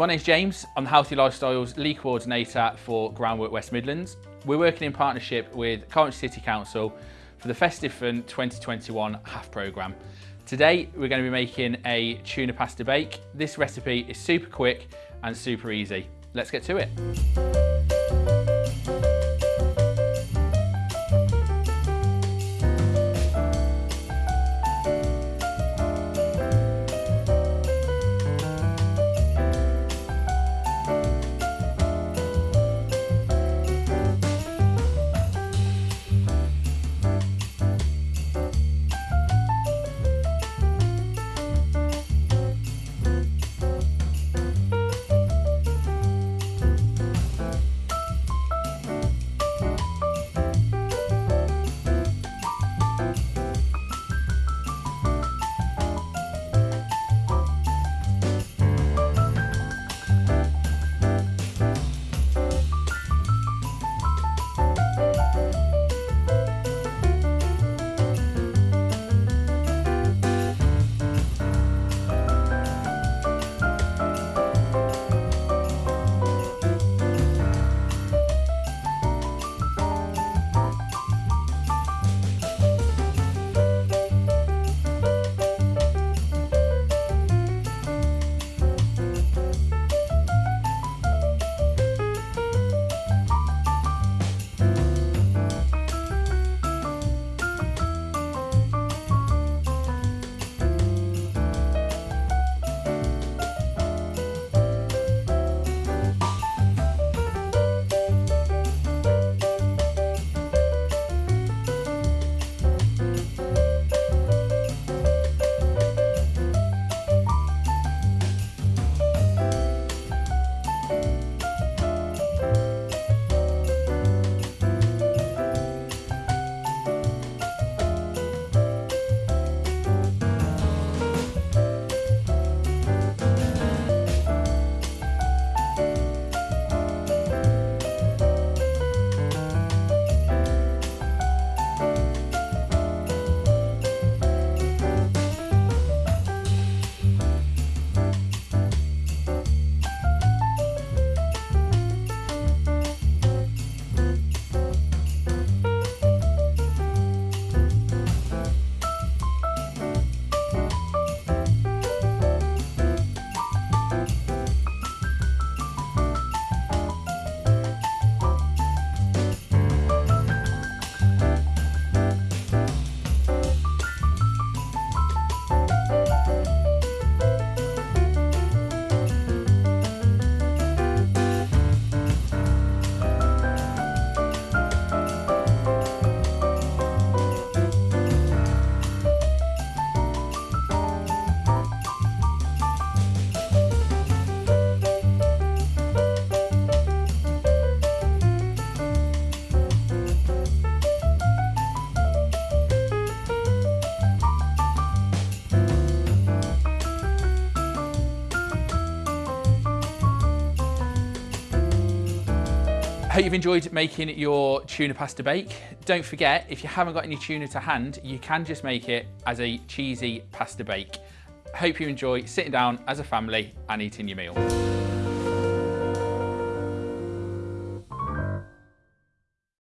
My name's James. I'm the Healthy Lifestyles Lead Coordinator for Groundwork West Midlands. We're working in partnership with Coventry City Council for the Festive Fun 2021 half programme. Today we're going to be making a tuna pasta bake. This recipe is super quick and super easy. Let's get to it. Hope you've enjoyed making your tuna pasta bake. Don't forget, if you haven't got any tuna to hand, you can just make it as a cheesy pasta bake. Hope you enjoy sitting down as a family and eating your meal.